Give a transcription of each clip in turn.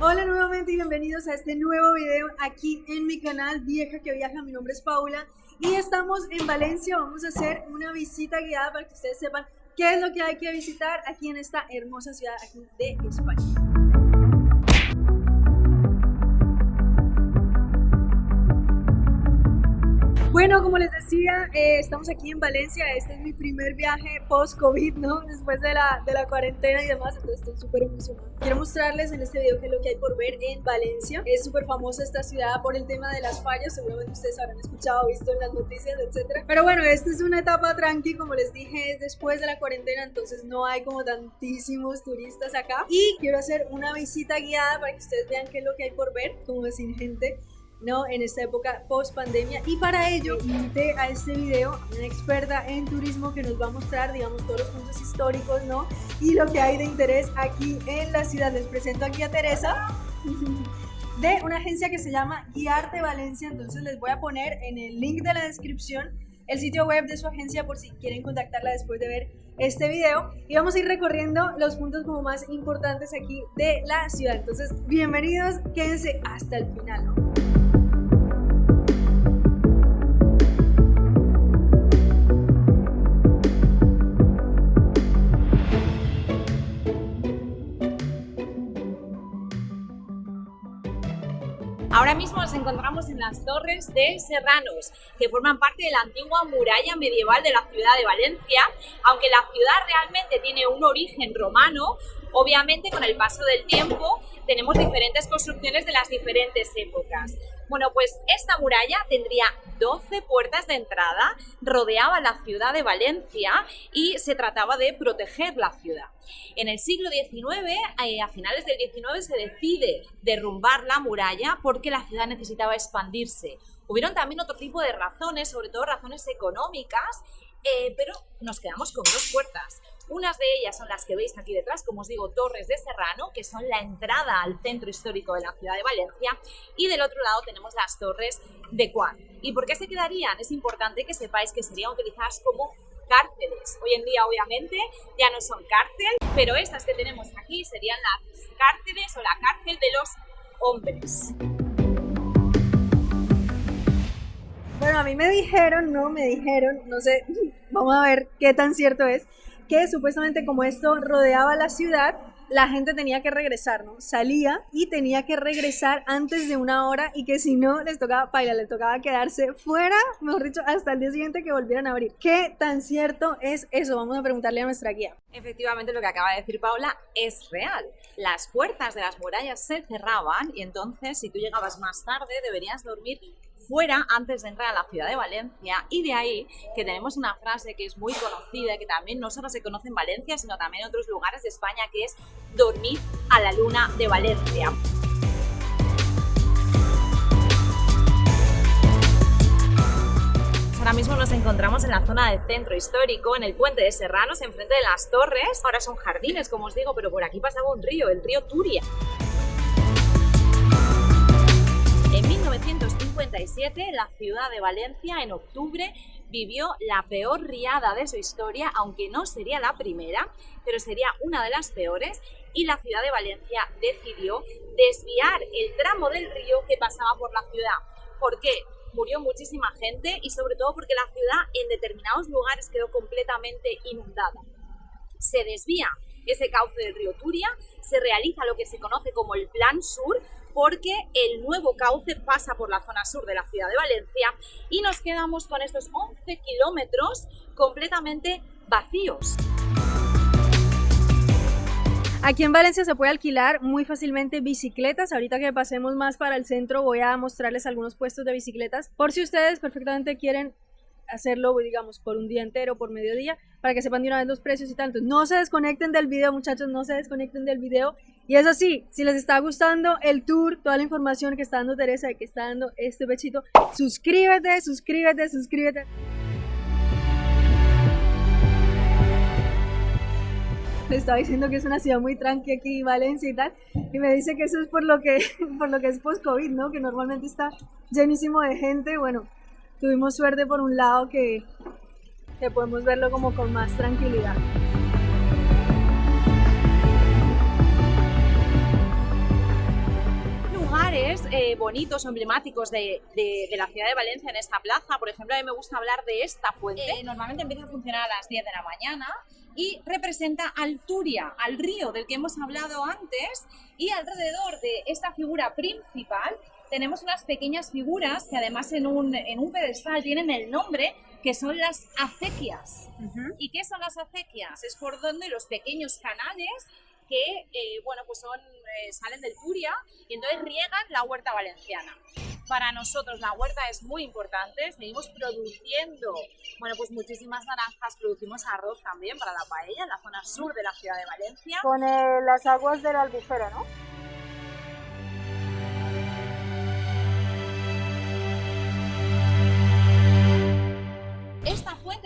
Hola nuevamente y bienvenidos a este nuevo video aquí en mi canal Vieja que Viaja. Mi nombre es Paula y estamos en Valencia. Vamos a hacer una visita guiada para que ustedes sepan qué es lo que hay que visitar aquí en esta hermosa ciudad aquí de España. Bueno, como les decía, eh, estamos aquí en Valencia. Este es mi primer viaje post-COVID, ¿no? Después de la, de la cuarentena y demás, entonces estoy súper emocionada. Quiero mostrarles en este video qué es lo que hay por ver en Valencia. Es súper famosa esta ciudad por el tema de las fallas. Seguramente ustedes habrán escuchado, visto en las noticias, etc. Pero bueno, esta es una etapa tranqui, como les dije, es después de la cuarentena, entonces no hay como tantísimos turistas acá. Y quiero hacer una visita guiada para que ustedes vean qué es lo que hay por ver, como sin gente. ¿No? en esta época post pandemia y para ello invité a este video a una experta en turismo que nos va a mostrar digamos todos los puntos históricos ¿no? y lo que hay de interés aquí en la ciudad les presento aquí a Teresa de una agencia que se llama Guiarte Valencia entonces les voy a poner en el link de la descripción el sitio web de su agencia por si quieren contactarla después de ver este video y vamos a ir recorriendo los puntos como más importantes aquí de la ciudad entonces bienvenidos quédense hasta el final ¿no? Ahora mismo nos encontramos en las Torres de Serranos, que forman parte de la antigua muralla medieval de la ciudad de Valencia, aunque la ciudad realmente tiene un origen romano, obviamente con el paso del tiempo tenemos diferentes construcciones de las diferentes épocas. Bueno, pues esta muralla tendría 12 puertas de entrada, rodeaba la ciudad de Valencia y se trataba de proteger la ciudad. En el siglo XIX, eh, a finales del XIX, se decide derrumbar la muralla porque la ciudad necesitaba expandirse. Hubieron también otro tipo de razones, sobre todo razones económicas, eh, pero nos quedamos con dos puertas. Unas de ellas son las que veis aquí detrás, como os digo, Torres de Serrano, que son la entrada al centro histórico de la ciudad de Valencia, y del otro lado tenemos las Torres de Cuán. ¿Y por qué se quedarían? Es importante que sepáis que serían utilizadas como cárceles. Hoy en día, obviamente, ya no son cárcel, pero estas que tenemos aquí serían las cárceles o la cárcel de los hombres. Bueno, a mí me dijeron, no, me dijeron, no sé, vamos a ver qué tan cierto es, que supuestamente como esto rodeaba la ciudad, la gente tenía que regresar, ¿no? Salía y tenía que regresar antes de una hora y que si no les tocaba bailar, les tocaba quedarse fuera, mejor dicho, hasta el día siguiente que volvieran a abrir. ¿Qué tan cierto es eso? Vamos a preguntarle a nuestra guía. Efectivamente, lo que acaba de decir Paula es real. Las puertas de las murallas se cerraban y entonces si tú llegabas más tarde deberías dormir fuera antes de entrar a la ciudad de Valencia y de ahí que tenemos una frase que es muy conocida que también no solo se conoce en Valencia sino también en otros lugares de España que es dormir a la luna de Valencia. Ahora mismo nos encontramos en la zona del centro histórico, en el puente de Serranos, enfrente de las torres. Ahora son jardines, como os digo, pero por aquí pasaba un río, el río Turia. En 1957, la ciudad de Valencia, en octubre, vivió la peor riada de su historia, aunque no sería la primera, pero sería una de las peores, y la ciudad de Valencia decidió desviar el tramo del río que pasaba por la ciudad. ¿Por qué? Murió muchísima gente y sobre todo porque la ciudad en determinados lugares quedó completamente inundada. Se desvía ese cauce del río Turia, se realiza lo que se conoce como el Plan Sur, porque el nuevo cauce pasa por la zona sur de la ciudad de Valencia y nos quedamos con estos 11 kilómetros completamente vacíos. Aquí en Valencia se puede alquilar muy fácilmente bicicletas. Ahorita que pasemos más para el centro voy a mostrarles algunos puestos de bicicletas por si ustedes perfectamente quieren hacerlo, digamos, por un día entero, por mediodía, para que sepan de una vez los precios y tanto. No se desconecten del video, muchachos, no se desconecten del video. Y eso sí, si les está gustando el tour, toda la información que está dando Teresa y que está dando este pechito, suscríbete, suscríbete, suscríbete. le estaba diciendo que es una ciudad muy tranqui aquí, Valencia y tal, y me dice que eso es por lo que, por lo que es post-COVID, ¿no? Que normalmente está llenísimo de gente, bueno, tuvimos suerte por un lado que, que podemos verlo como con más tranquilidad. lugares eh, bonitos emblemáticos de, de, la ciudad de Valencia en esta plaza. Por ejemplo, a mí me gusta hablar de esta fuente. Eh, normalmente empieza a funcionar a las 10 de la mañana y representa al Turia, al río del que hemos hablado antes, y alrededor de esta figura principal tenemos unas pequeñas figuras que además en un, en un pedestal tienen el nombre que son las acequias. ¿Y qué son las acequias? Es por donde los pequeños canales que eh, bueno, pues son, eh, salen del Turia y entonces riegan la huerta valenciana. Para nosotros la huerta es muy importante, seguimos produciendo bueno, pues muchísimas naranjas, producimos arroz también para la paella en la zona sur de la ciudad de Valencia. Con eh, las aguas de la albufera, ¿no?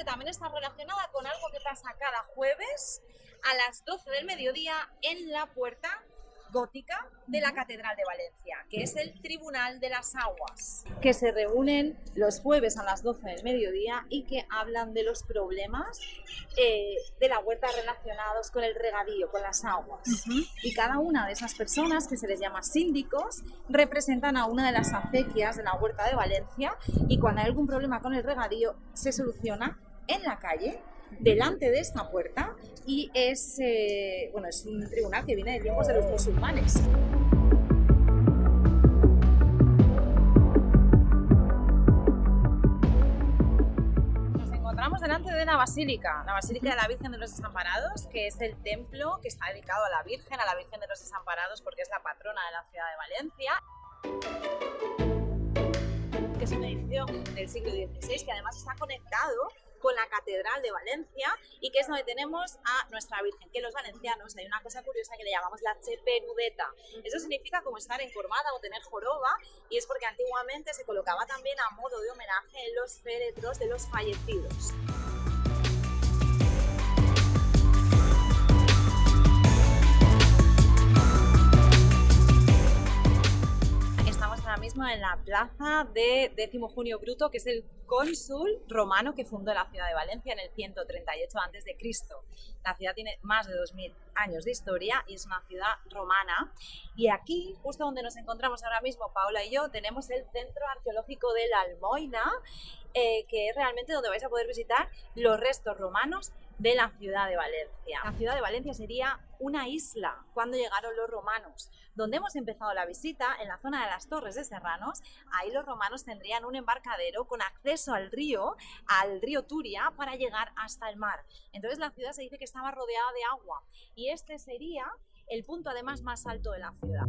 También está relacionada con algo que pasa cada jueves a las 12 del mediodía en la puerta gótica de la Catedral de Valencia, que es el Tribunal de las Aguas, que se reúnen los jueves a las 12 del mediodía y que hablan de los problemas eh, de la huerta relacionados con el regadío, con las aguas. Y cada una de esas personas, que se les llama síndicos, representan a una de las acequias de la huerta de Valencia y cuando hay algún problema con el regadío se soluciona en la calle delante de esta puerta y es, eh, bueno, es un tribunal que viene de tiempos de los musulmanes. Nos encontramos delante de la basílica, la Basílica de la Virgen de los Desamparados, que es el templo que está dedicado a la Virgen, a la Virgen de los Desamparados, porque es la patrona de la ciudad de Valencia que es un edificio del siglo XVI que además está conectado con la Catedral de Valencia y que es donde tenemos a nuestra Virgen, que los valencianos hay una cosa curiosa que le llamamos la cheperudeta. Eso significa como estar encorvada o tener joroba y es porque antiguamente se colocaba también a modo de homenaje en los féretros de los fallecidos. Mismo en la plaza de Décimo Junio Bruto, que es el cónsul romano que fundó la ciudad de Valencia en el 138 a.C. La ciudad tiene más de 2.000 años de historia y es una ciudad romana. Y aquí, justo donde nos encontramos ahora mismo, Paola y yo, tenemos el Centro Arqueológico de la Almoina, eh, que es realmente donde vais a poder visitar los restos romanos de la ciudad de Valencia. La ciudad de Valencia sería una isla cuando llegaron los romanos. Donde hemos empezado la visita, en la zona de las Torres de Serranos, ahí los romanos tendrían un embarcadero con acceso al río, al río Turia, para llegar hasta el mar. Entonces la ciudad se dice que estaba rodeada de agua y este sería el punto además más alto de la ciudad.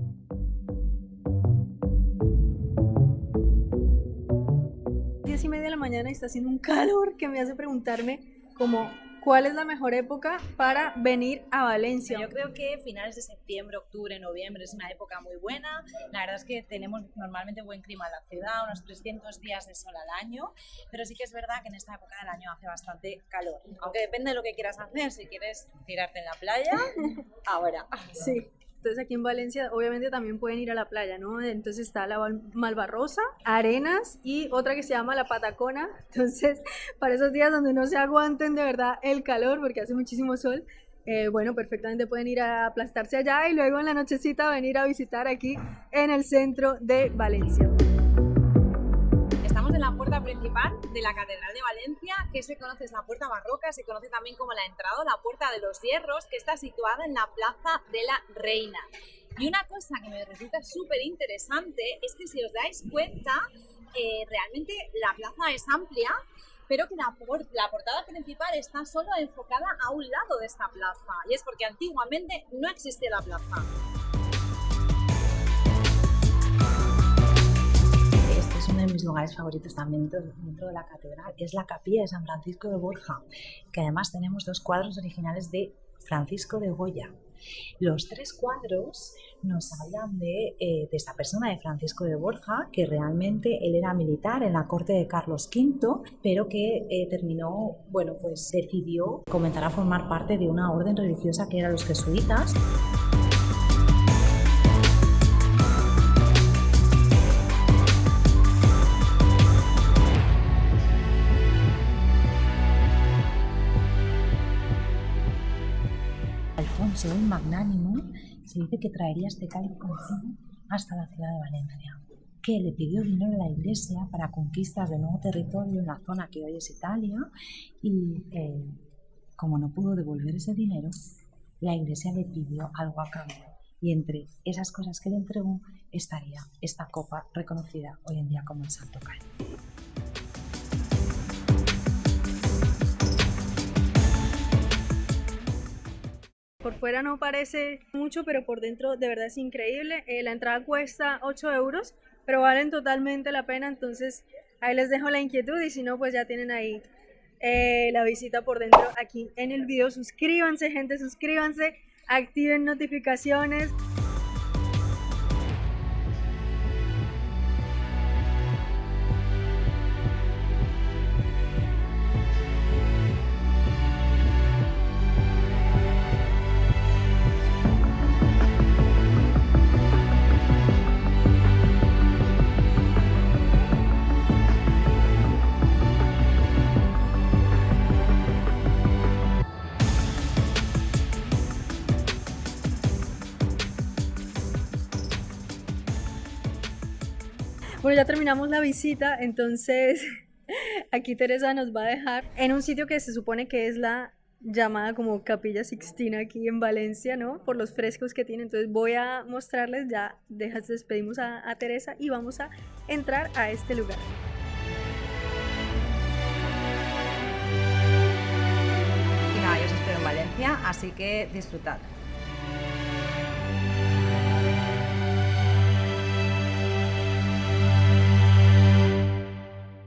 Diez y media de la mañana y está haciendo un calor que me hace preguntarme como ¿Cuál es la mejor época para venir a Valencia? Yo creo que finales de septiembre, octubre, noviembre es una época muy buena. La verdad es que tenemos normalmente buen clima en la ciudad, unos 300 días de sol al año, pero sí que es verdad que en esta época del año hace bastante calor. Aunque depende de lo que quieras hacer, si quieres tirarte en la playa, ahora. Sí. Entonces aquí en Valencia obviamente también pueden ir a la playa, ¿no? Entonces está la Malvarrosa, Arenas y otra que se llama la Patacona. Entonces para esos días donde no se aguanten de verdad el calor porque hace muchísimo sol, eh, bueno, perfectamente pueden ir a aplastarse allá y luego en la nochecita venir a visitar aquí en el centro de Valencia en la puerta principal de la Catedral de Valencia, que se conoce es la puerta barroca, se conoce también como la entrada la puerta de los hierros, que está situada en la Plaza de la Reina. Y una cosa que me resulta súper interesante es que si os dais cuenta, eh, realmente la plaza es amplia, pero que la, la, portada principal está solo enfocada a un lado de esta plaza, y es porque antiguamente no existía la plaza. Lugares favoritos también dentro de la catedral es la capilla de San Francisco de Borja, que además tenemos dos cuadros originales de Francisco de Goya. Los tres cuadros nos hablan de, eh, de, esta persona, de Francisco de Borja, que realmente él era militar en la corte de Carlos V, pero que eh, terminó, bueno, pues decidió comenzar a formar parte de una orden religiosa que eran los jesuitas. Magnánimo, se dice que traería este cáliz consigo hasta la ciudad de Valencia, que le pidió dinero a la iglesia para conquistas de nuevo territorio en la zona que hoy es Italia y eh, como no pudo devolver ese dinero, la iglesia le pidió algo a cambio y entre esas cosas que le entregó estaría esta copa reconocida hoy en día como el Santo Cáliz. Por fuera no parece mucho, pero por dentro de verdad es increíble. Eh, la entrada cuesta 8 euros, pero valen totalmente la pena. Entonces ahí les dejo la inquietud y si no, pues ya tienen ahí eh, la visita por dentro aquí en el video. Suscríbanse, gente, suscríbanse, activen notificaciones. Ya terminamos la visita, entonces aquí Teresa nos va a dejar en un sitio que se supone que es la llamada como Capilla Sixtina aquí en Valencia, ¿no? Por los frescos que tiene. Entonces voy a mostrarles, ya dejas, despedimos a, a Teresa y vamos a entrar a este lugar. Y nada, yo os espero en Valencia, así que disfrutad.